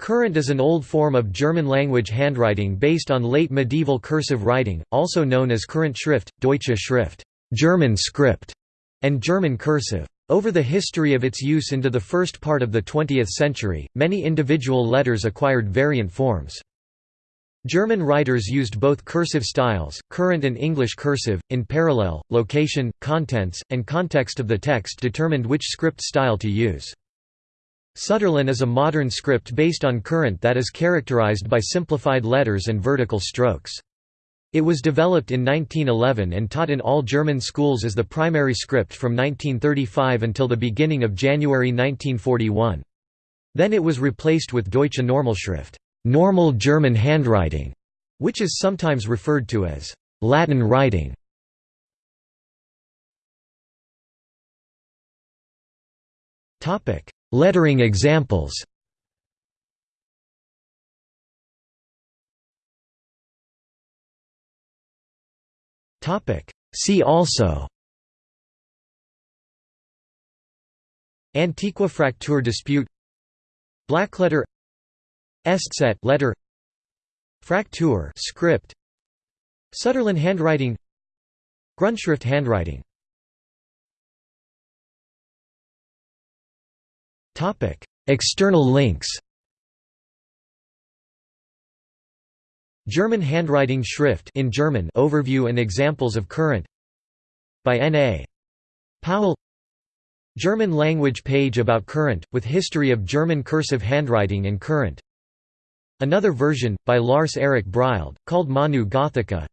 Kurrent is an old form of German-language handwriting based on late medieval cursive writing, also known as Kurrent Schrift, Deutsche Schrift German script", and German cursive. Over the history of its use into the first part of the 20th century, many individual letters acquired variant forms. German writers used both cursive styles, Kurrent and English cursive, in parallel. Location, contents, and context of the text determined which script style to use. Sütterlin is a modern script based on Kurrent that is characterized by simplified letters and vertical strokes. It was developed in 1911 and taught in all German schools as the primary script from 1935 until the beginning of January 1941. Then it was replaced with Deutsche Normalschrift normal German handwriting, which is sometimes referred to as Latin writing. Lettering examples. Topic: See also. Antiqua-Fraktur dispute. Blackletter Eszett letter. Fraktur script. Sütterlin handwriting. Grundschrift handwriting External links German handwriting Schrift in German overview and examples of Kurrent by N.A. Powell German language page about Kurrent, with history of German cursive handwriting and Kurrent. Another version, by Lars Erik Bryld, called Manu Gothica.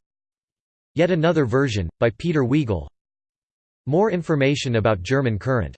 Yet another version, by Peter Wiegel. More information about German Kurrent